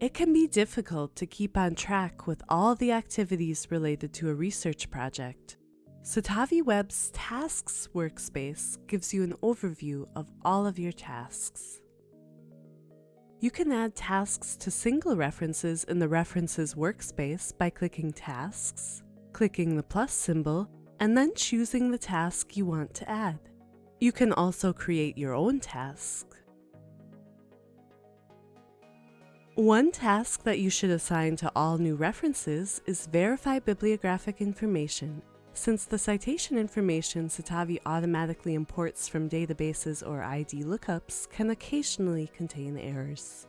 It can be difficult to keep on track with all the activities related to a research project. Citavi Web's Tasks workspace gives you an overview of all of your tasks. You can add tasks to single references in the References workspace by clicking Tasks, clicking the plus symbol, and then choosing the task you want to add. You can also create your own task. One task that you should assign to all new references is verify bibliographic information, since the citation information Citavi automatically imports from databases or ID lookups can occasionally contain errors.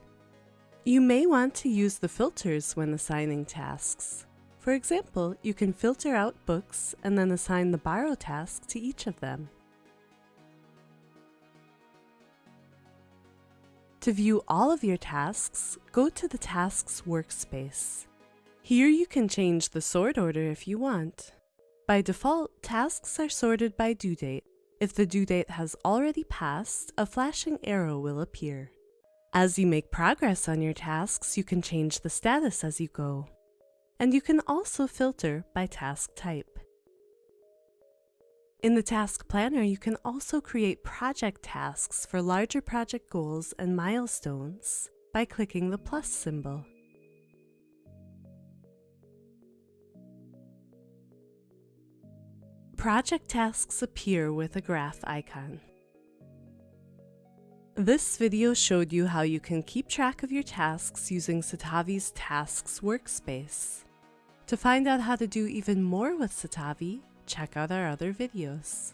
You may want to use the filters when assigning tasks. For example, you can filter out books and then assign the borrow task to each of them. To view all of your tasks, go to the Tasks workspace. Here you can change the sort order if you want. By default, tasks are sorted by due date. If the due date has already passed, a flashing arrow will appear. As you make progress on your tasks, you can change the status as you go. And you can also filter by task type. In the Task Planner, you can also create project tasks for larger project goals and milestones by clicking the plus symbol. Project tasks appear with a graph icon. This video showed you how you can keep track of your tasks using Citavi's Tasks workspace. To find out how to do even more with Citavi, check out our other videos.